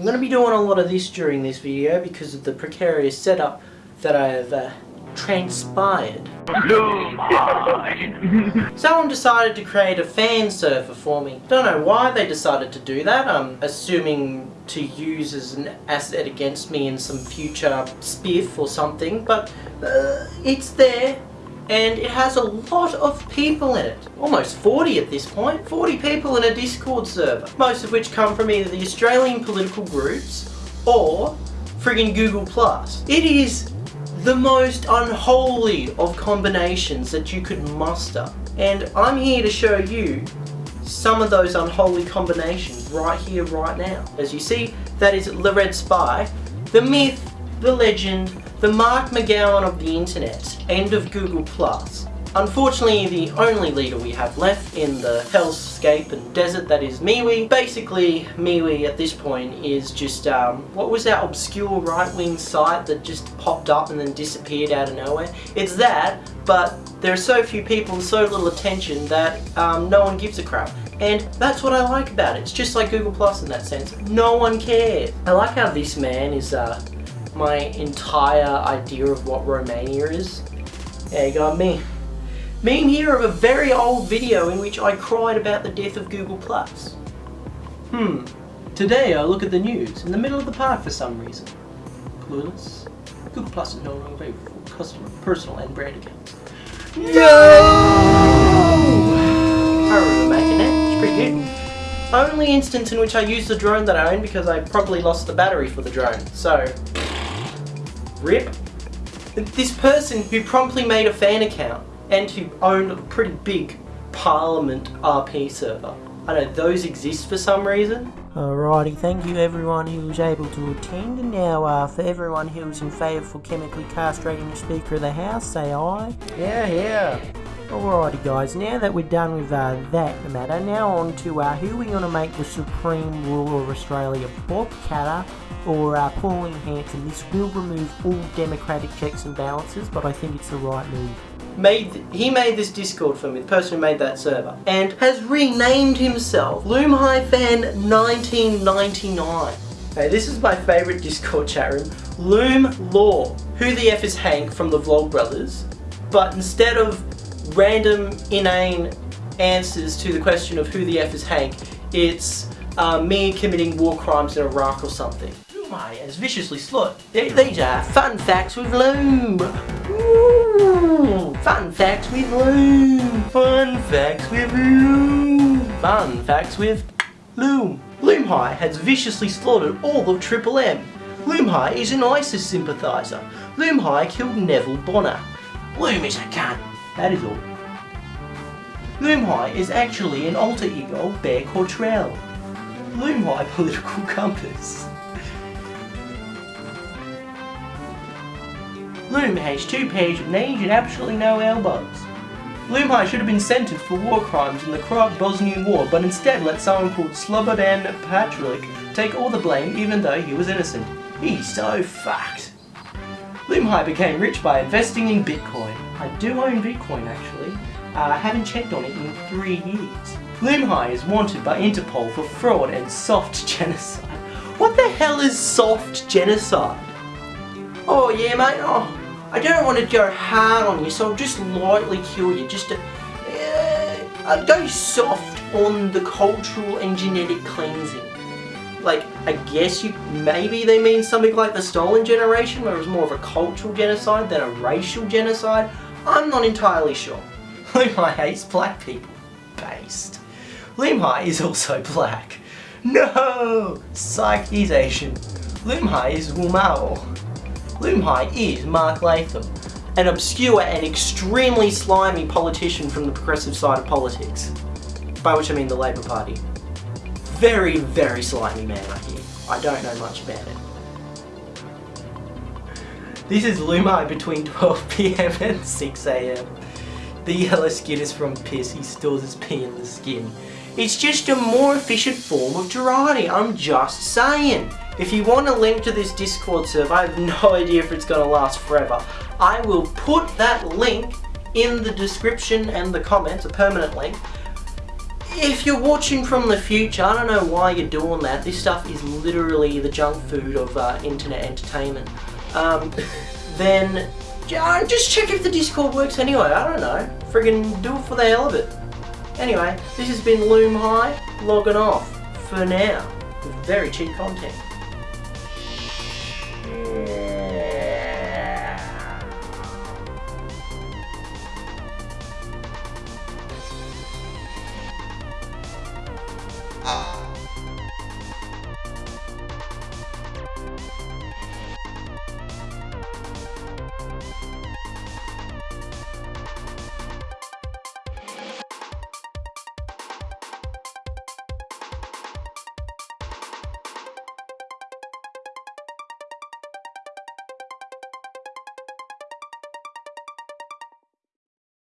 I'm going to be doing a lot of this during this video because of the precarious setup that I have uh, transpired. Someone decided to create a fan server for me. Don't know why they decided to do that. I'm assuming to use as an asset against me in some future spiff or something, but uh, it's there and it has a lot of people in it. Almost 40 at this point. 40 people in a Discord server. Most of which come from either the Australian political groups or friggin' Google+. It is the most unholy of combinations that you could muster. And I'm here to show you some of those unholy combinations right here, right now. As you see, that is the Red Spy, the myth, the legend, the Mark McGowan of the internet, end of Google+. Unfortunately, the only leader we have left in the hellscape and desert that is MeWe. Basically, MeWe at this point is just, um, what was that obscure right-wing site that just popped up and then disappeared out of nowhere? It's that, but there are so few people and so little attention that um, no one gives a crap. And that's what I like about it. It's just like Google Plus in that sense. No one cares. I like how this man is uh, my entire idea of what Romania is. Yeah, you got me. Meme here of a very old video in which I cried about the death of Google+. Hmm. Today I look at the news in the middle of the park for some reason. Clueless. Google Plus is no longer available for customer, personal, and brand accounts. No! I remember making that. It's pretty good. Only instance in which I used the drone that I own because I probably lost the battery for the drone. So, rip. This person who promptly made a fan account and who owned a pretty big Parliament RP server. I know those exist for some reason. Alrighty, thank you everyone who was able to attend. And now uh, for everyone who was in favour for chemically castrating the Speaker of the House, say aye. Yeah, yeah. Alrighty guys, now that we're done with uh, that matter, now on to uh, who we're going to make the Supreme Ruler of Australia, Bob Katter or uh, Pauline Hanson. This will remove all democratic checks and balances, but I think it's the right move made he made this Discord for me, the person who made that server, and has renamed himself Loom High Fan 1999. Okay, this is my favourite Discord chat room. Loom Law. Who the F is Hank from the Vlogbrothers? But instead of random, inane answers to the question of who the F is Hank, it's uh, me committing war crimes in Iraq or something. My, as viciously slut. These are fun facts with Loom. Ooh, fun facts with Loom. Fun facts with Loom. Fun facts with Loom. Loom High has viciously slaughtered all of Triple M. Loom High is an ISIS sympathiser. Loom High killed Neville Bonner. Loom is a cunt. That is all. Loom High is actually an alter ego of Bear Cortrell. Loom High political compass. Loom has two pairs of knees and absolutely no elbows. Loomhigh should have been sentenced for war crimes in the Croat Bosnian War, but instead let someone called Slobodan Patrick take all the blame even though he was innocent. He's so fucked. Loomhigh became rich by investing in Bitcoin. I do own Bitcoin actually. Uh, I haven't checked on it in three years. Loomhigh is wanted by Interpol for fraud and soft genocide. What the hell is soft genocide? Oh yeah mate, oh I don't want to go hard on you, so I'll just lightly kill you, just to uh, go soft on the cultural and genetic cleansing. Like, I guess you maybe they mean something like the Stolen Generation, where it was more of a cultural genocide than a racial genocide. I'm not entirely sure. Limhi hates black people. Based. Limhi is also black. No! Psych, he's Asian. Limhi is Wumao. Loomhigh is Mark Latham, an obscure and extremely slimy politician from the progressive side of politics. By which I mean the Labour Party. Very, very slimy man. I don't know much about it. This is Lumai between 12pm and 6am. The yellow skin is from piss, he stores his pee in the skin. It's just a more efficient form of Girardi, I'm just saying. If you want a link to this Discord server, I have no idea if it's going to last forever. I will put that link in the description and the comments, a permanent link. If you're watching from the future, I don't know why you're doing that. This stuff is literally the junk food of uh, internet entertainment. Um, then uh, just check if the Discord works anyway. I don't know. Friggin' do it for the hell of it. Anyway, this has been Loom High, logging off for now with very cheap content.